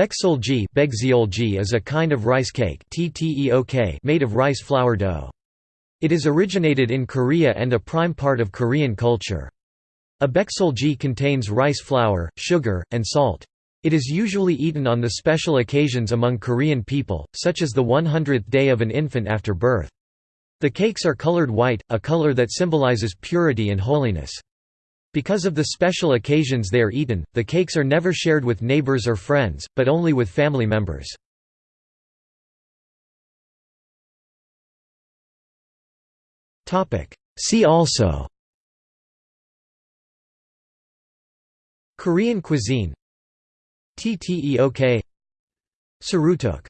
Baekseolji is a kind of rice cake made of rice flour dough. It is originated in Korea and a prime part of Korean culture. A baekseolji contains rice flour, sugar, and salt. It is usually eaten on the special occasions among Korean people, such as the 100th day of an infant after birth. The cakes are colored white, a color that symbolizes purity and holiness. Because of the special occasions they are eaten, the cakes are never shared with neighbors or friends, but only with family members. See also Korean cuisine Tteok Sirutteok